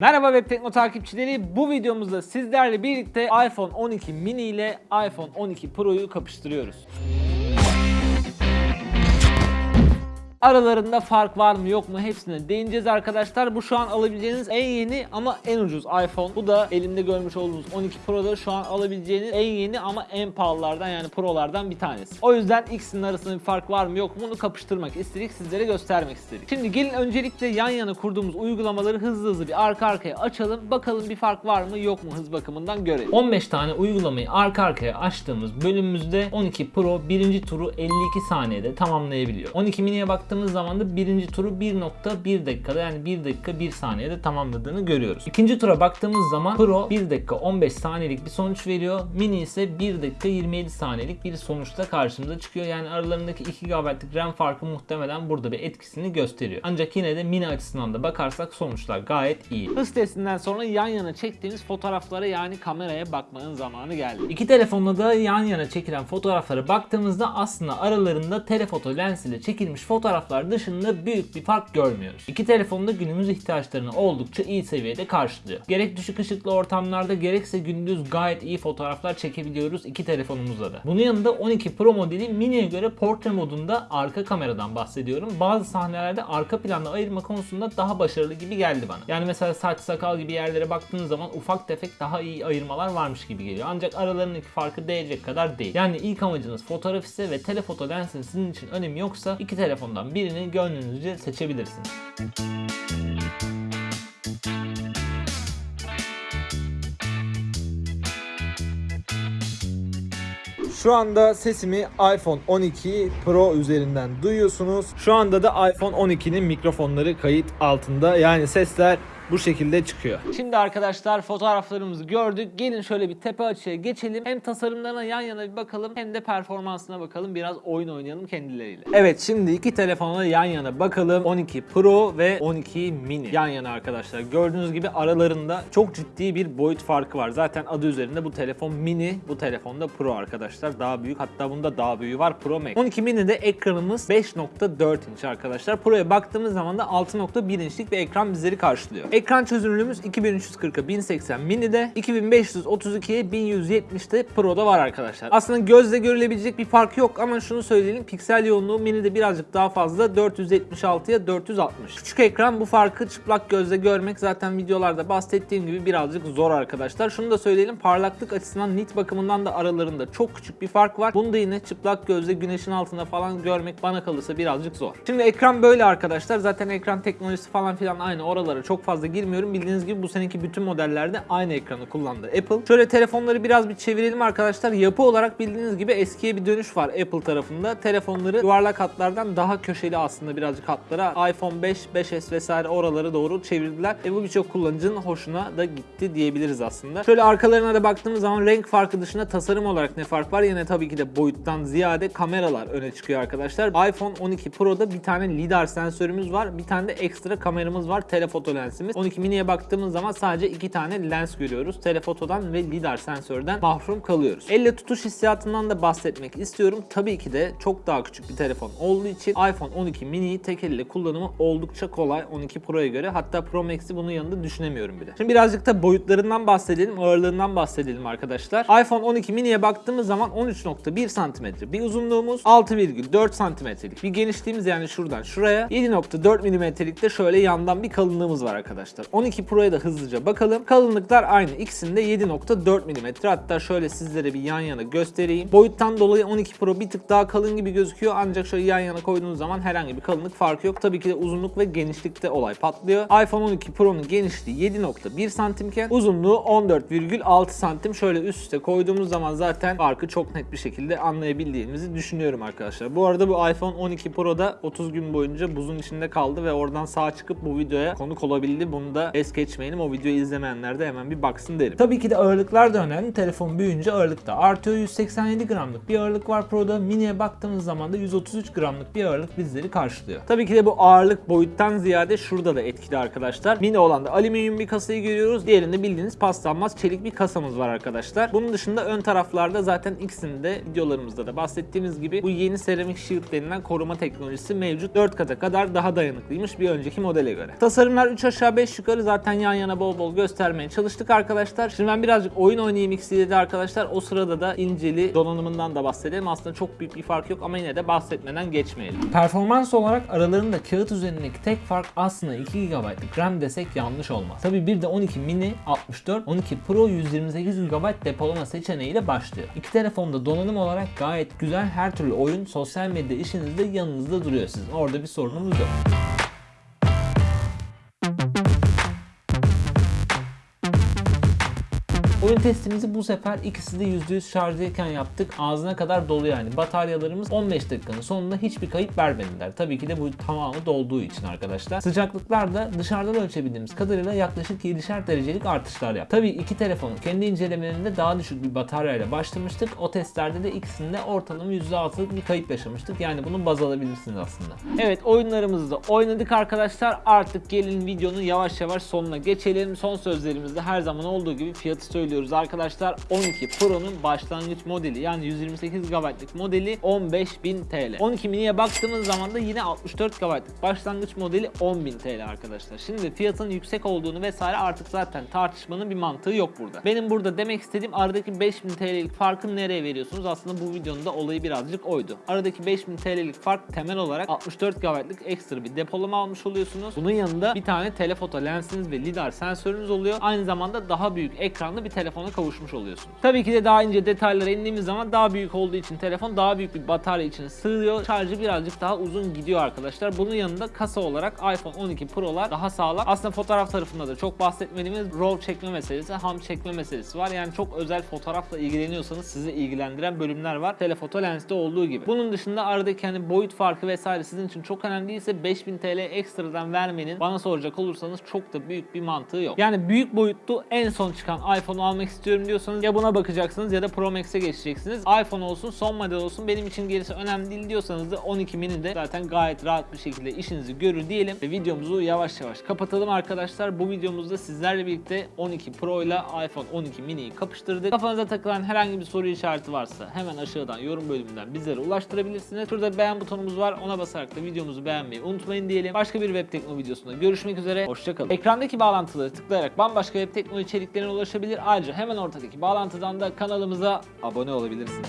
Merhaba Web Tekno takipçileri. Bu videomuzda sizlerle birlikte iPhone 12 mini ile iPhone 12 Pro'yu kapıştırıyoruz. Aralarında fark var mı yok mu hepsine değineceğiz arkadaşlar. Bu şu an alabileceğiniz en yeni ama en ucuz iPhone. Bu da elimde görmüş olduğunuz 12 Pro'da şu an alabileceğiniz en yeni ama en pahalılardan yani Pro'lardan bir tanesi. O yüzden ikisinin arasında bir fark var mı yok mu bunu kapıştırmak istedik sizlere göstermek istedik. Şimdi gelin öncelikle yan yana kurduğumuz uygulamaları hızlı hızlı bir arka arkaya açalım. Bakalım bir fark var mı yok mu hız bakımından görelim. 15 tane uygulamayı arka arkaya açtığımız bölümümüzde 12 Pro birinci turu 52 saniyede tamamlayabiliyor. 12 mini'ye baktığımız zaman da birinci turu 1.1 dakikada yani 1 dakika 1 saniyede tamamladığını görüyoruz. İkinci tura baktığımız zaman Pro 1 dakika 15 saniyelik bir sonuç veriyor. Mini ise 1 dakika 27 saniyelik bir sonuçla karşımıza çıkıyor. Yani aralarındaki 2 GB'lık RAM farkı muhtemelen burada bir etkisini gösteriyor. Ancak yine de mini açısından da bakarsak sonuçlar gayet iyi. Hız testinden sonra yan yana çektiğimiz fotoğraflara yani kameraya bakmanın zamanı geldi. İki telefonla da yan yana çekilen fotoğraflara baktığımızda aslında aralarında telefoto lens ile çekilmiş fotoğraflar dışında büyük bir fark görmüyoruz. İki telefonda günümüz ihtiyaçlarını oldukça iyi seviyede karşılıyor. Gerek düşük ışıklı ortamlarda gerekse gündüz gayet iyi fotoğraflar çekebiliyoruz iki telefonumuzla da. Bunun yanında 12 Pro modeli mini'ye göre portre modunda arka kameradan bahsediyorum. Bazı sahnelerde arka planda ayırma konusunda daha başarılı gibi geldi bana. Yani mesela saç sakal gibi yerlere baktığınız zaman ufak tefek daha iyi ayırmalar varmış gibi geliyor. Ancak aralarındaki farkı değecek kadar değil. Yani ilk amacınız fotoğraf ise ve telefoto lensin sizin için önemi yoksa iki telefondan birini gönlünüzce seçebilirsiniz. Şu anda sesimi iPhone 12 Pro üzerinden duyuyorsunuz. Şu anda da iPhone 12'nin mikrofonları kayıt altında. Yani sesler bu şekilde çıkıyor. Şimdi arkadaşlar fotoğraflarımızı gördük. Gelin şöyle bir tepe açıya geçelim. Hem tasarımlarına yan yana bir bakalım hem de performansına bakalım. Biraz oyun oynayalım kendileriyle. Evet şimdi iki telefona yan yana bakalım. 12 Pro ve 12 Mini. Yan yana arkadaşlar. Gördüğünüz gibi aralarında çok ciddi bir boyut farkı var. Zaten adı üzerinde bu telefon mini, bu telefonda Pro arkadaşlar. Daha büyük. Hatta bunda daha büyüğü var Pro Max. 12 Mini'de ekranımız 5.4 inç arkadaşlar. Pro'ya baktığımız zaman da 6.1 inçlik bir ekran bizleri karşılıyor. Ekran çözünürlüğümüz 2340'a 1080 mini'de, 2532'ye 1170'te Pro'da var arkadaşlar. Aslında gözle görülebilecek bir fark yok ama şunu söyleyelim piksel yoğunluğu mini'de birazcık daha fazla 476'ya 460. Küçük ekran bu farkı çıplak gözle görmek zaten videolarda bahsettiğim gibi birazcık zor arkadaşlar. Şunu da söyleyelim parlaklık açısından nit bakımından da aralarında çok küçük bir fark var. Bunu da yine çıplak gözle güneşin altında falan görmek bana kalırsa birazcık zor. Şimdi ekran böyle arkadaşlar. Zaten ekran teknolojisi falan filan aynı oralara çok fazla girmiyorum. Bildiğiniz gibi bu seneki bütün modellerde aynı ekranı kullandı Apple. Şöyle telefonları biraz bir çevirelim arkadaşlar. Yapı olarak bildiğiniz gibi eskiye bir dönüş var Apple tarafında. Telefonları yuvarlak hatlardan daha köşeli aslında birazcık hatlara iPhone 5, 5S vesaire oralara doğru çevirdiler. E bu birçok kullanıcının hoşuna da gitti diyebiliriz aslında. Şöyle arkalarına da baktığımız zaman renk farkı dışında tasarım olarak ne fark var? Yine tabii ki de boyuttan ziyade kameralar öne çıkıyor arkadaşlar. iPhone 12 Pro'da bir tane lidar sensörümüz var. Bir tane de ekstra kameramız var. Telefoto lensimiz. 12 mini'ye baktığımız zaman sadece iki tane lens görüyoruz. Telefotodan ve lidar sensörden mahrum kalıyoruz. Elle tutuş hissiyatından da bahsetmek istiyorum. Tabii ki de çok daha küçük bir telefon olduğu için iPhone 12 mini'yi tek elle kullanımı oldukça kolay 12 Pro'ya göre. Hatta Pro Max'i bunun yanında düşünemiyorum bile. Şimdi birazcık da boyutlarından bahsedelim, ağırlığından bahsedelim arkadaşlar. iPhone 12 mini'ye baktığımız zaman 13.1 cm bir uzunluğumuz, 6,4 cm'lik bir genişliğimiz yani şuradan şuraya, 7.4 mm'lik de şöyle yandan bir kalınlığımız var arkadaşlar. 12 Pro'ya da hızlıca bakalım. Kalınlıklar aynı. İkisinde 7.4 mm. Hatta şöyle sizlere bir yan yana göstereyim. Boyuttan dolayı 12 Pro bir tık daha kalın gibi gözüküyor. Ancak şöyle yan yana koyduğunuz zaman herhangi bir kalınlık farkı yok. Tabii ki de uzunluk ve genişlikte olay patlıyor. iPhone 12 Pro'nun genişliği 7.1 santimken uzunluğu 14,6 santim. Şöyle üst üste koyduğumuz zaman zaten farkı çok net bir şekilde anlayabildiğimizi düşünüyorum arkadaşlar. Bu arada bu iPhone 12 Pro'da 30 gün boyunca buzun içinde kaldı ve oradan sağ çıkıp bu videoya konuk olabildi. Bunu da es geçmeyelim. O videoyu izlemeyenler de hemen bir baksın derim. Tabii ki de ağırlıklar da önemli. Telefon büyüyünce ağırlık da artıyor. 187 gramlık bir ağırlık var Pro'da. Mini'ye baktığımız zaman da 133 gramlık bir ağırlık bizleri karşılıyor. Tabii ki de bu ağırlık boyuttan ziyade şurada da etkili arkadaşlar. Mini olan da alüminyum bir kasayı görüyoruz. Diğerinde bildiğiniz paslanmaz çelik bir kasamız var arkadaşlar. Bunun dışında ön taraflarda zaten ikisinde videolarımızda da bahsettiğimiz gibi bu yeni seramik shield denilen koruma teknolojisi mevcut. 4 kata kadar daha dayanıklıymış bir önceki modele göre. Tasarımlar 3 aşağı 5 yukarı zaten yan yana bol bol göstermeye çalıştık arkadaşlar. Şimdi ben birazcık oyun oynayayım ikisiyle de arkadaşlar. O sırada da inceli donanımından da bahsedelim. Aslında çok büyük bir fark yok ama yine de bahsetmeden geçmeyelim. Performans olarak aralarında kağıt üzerindeki tek fark aslında 2 GB'lık RAM desek yanlış olmaz. Tabi bir de 12 mini 64, 12 Pro 128 GB depolama seçeneğiyle başlıyor. İki telefonda donanım olarak gayet güzel her türlü oyun, sosyal medya işinizde yanınızda duruyor sizin. Orada bir sorunumuz yok. Oyun testimizi bu sefer ikisi de %100 şarjdayken yaptık. Ağzına kadar dolu yani. Bataryalarımız 15 dakikanın sonunda hiçbir kayıp vermediler. Tabii ki de bu tamamı dolduğu için arkadaşlar. Sıcaklıklar da dışarıdan ölçebildiğimiz kadarıyla yaklaşık 7'şer derecelik artışlar yaptı. Tabii iki telefonun kendi incelemelerinde daha düşük bir bataryayla başlamıştık. O testlerde de ikisinde ortalama %6'lık bir kayıp yaşamıştık. Yani bunu baz alabilirsiniz aslında. Evet oyunlarımızı da oynadık arkadaşlar. Artık gelin videonun yavaş yavaş sonuna geçelim. Son sözlerimizde her zaman olduğu gibi fiyatı söylüyoruz arkadaşlar. 12 Pro'nun başlangıç modeli yani 128 GB'lık modeli 15.000 TL. 12 mini'ye baktığımız zaman da yine 64 GB'lık başlangıç modeli 10.000 TL arkadaşlar. Şimdi fiyatın yüksek olduğunu vesaire artık zaten tartışmanın bir mantığı yok burada. Benim burada demek istediğim aradaki 5000 TL'lik farkı nereye veriyorsunuz? Aslında bu videonun da olayı birazcık oydu. Aradaki 5000 TL'lik fark temel olarak 64 GB'lık ekstra bir depolama almış oluyorsunuz. Bunun yanında bir tane telefoto lensiniz ve lidar sensörünüz oluyor. Aynı zamanda daha büyük ekranlı bir telefona kavuşmuş oluyorsunuz. Tabii ki de daha ince detaylara indiğimiz zaman daha büyük olduğu için telefon daha büyük bir batarya içine sığıyor. Şarjı birazcık daha uzun gidiyor arkadaşlar. Bunun yanında kasa olarak iPhone 12 Pro'lar daha sağlam. Aslında fotoğraf tarafında da çok bahsetmediğimiz RAW çekme meselesi, ham çekme meselesi var. Yani çok özel fotoğrafla ilgileniyorsanız sizi ilgilendiren bölümler var. Telefoto lenste olduğu gibi. Bunun dışında aradaki hani boyut farkı vesaire sizin için çok önemli değilse 5000 TL ekstradan vermenin bana soracak olursanız çok da büyük bir mantığı yok. Yani büyük boyutlu en son çıkan iPhone'u almak istiyorum diyorsanız ya buna bakacaksınız ya da Pro Max'e geçeceksiniz. iPhone olsun, son model olsun benim için gerisi önemli değil diyorsanız da 12 mini de zaten gayet rahat bir şekilde işinizi görür diyelim ve videomuzu yavaş yavaş kapatalım arkadaşlar. Bu videomuzda sizlerle birlikte 12 Pro ile iPhone 12 mini'yi kapıştırdık. Kafanıza takılan herhangi bir soru işareti varsa hemen aşağıdan yorum bölümünden bizlere ulaştırabilirsiniz. Şurada beğen butonumuz var. Ona basarak da videomuzu beğenmeyi unutmayın diyelim. Başka bir web tekno videosunda görüşmek üzere. Hoşçakalın. Ekrandaki bağlantıları tıklayarak bambaşka web tekno içeriklerine ulaşabilir. Ayrıca hemen ortadaki bağlantıdan da kanalımıza abone olabilirsiniz.